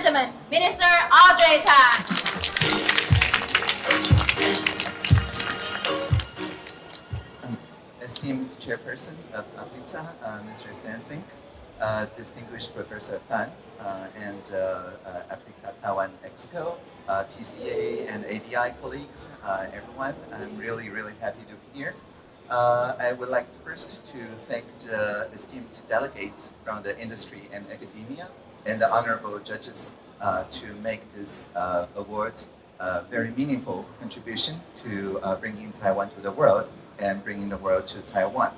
gentlemen, Minister Audrey Tang. esteemed chairperson of APICTA, uh, Mr. Stan Singh, uh, distinguished Professor Fan, uh, and uh, uh, Taiwan Exco, uh, TCA and ADI colleagues, uh, everyone. I'm really, really happy to be here. Uh, I would like first to thank the esteemed delegates from the industry and academia and the honorable judges uh, to make this uh, award a very meaningful contribution to uh, bringing Taiwan to the world and bringing the world to Taiwan.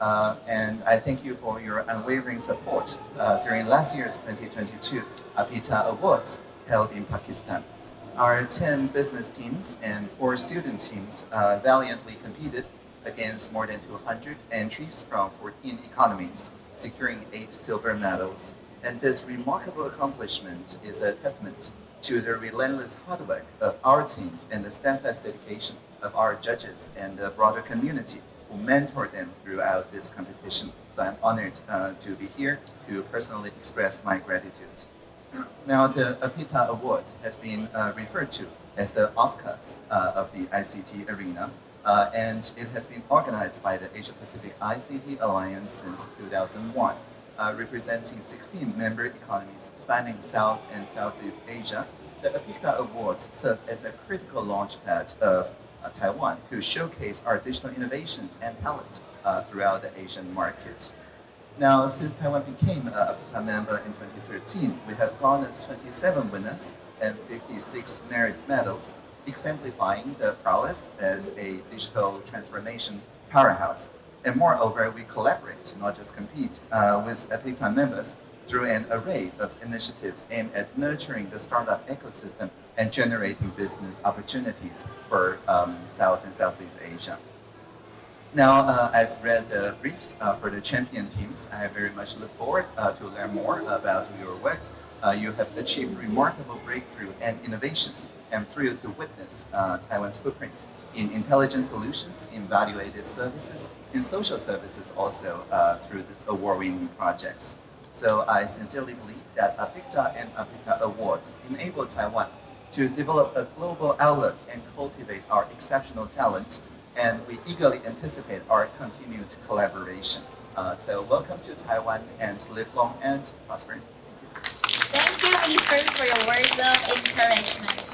Uh, and I thank you for your unwavering support uh, during last year's 2022 APICTA Awards held in Pakistan. Our 10 business teams and four student teams uh, valiantly competed against more than 200 entries from 14 economies, securing eight silver medals. And this remarkable accomplishment is a testament to the relentless hard work of our teams and the steadfast dedication of our judges and the broader community who mentored them throughout this competition. So I'm honored uh, to be here to personally express my gratitude. Now, the APICTA Awards has been uh, referred to as the Oscars uh, of the ICT arena, uh, and it has been organized by the Asia Pacific ICT Alliance since 2001, uh, representing 16 member economies spanning South and Southeast Asia. The APICTA Awards serve as a critical launchpad of uh, Taiwan to showcase our digital innovations and talent uh, throughout the Asian market. Now, since Taiwan became a APICTA member in 2013, we have garnered 27 winners and 56 merit medals, exemplifying the prowess as a digital transformation powerhouse. And moreover, we collaborate, not just compete, uh, with APICTA members through an array of initiatives aimed at nurturing the startup ecosystem and generating business opportunities for um, South and Southeast Asia. Now, uh, I've read the briefs uh, for the champion teams. I very much look forward uh, to learn more about your work. Uh, you have achieved remarkable breakthrough and innovations. I'm thrilled to witness uh, Taiwan's footprint in intelligent solutions, in value-added services, in social services also uh, through these award-winning projects. So I sincerely believe that APICTA and APICTA Awards enable Taiwan to develop a global outlook and cultivate our exceptional talents and we eagerly anticipate our continued collaboration. Uh, so welcome to Taiwan and live long and prosper. You, Minister, for your words of encouragement.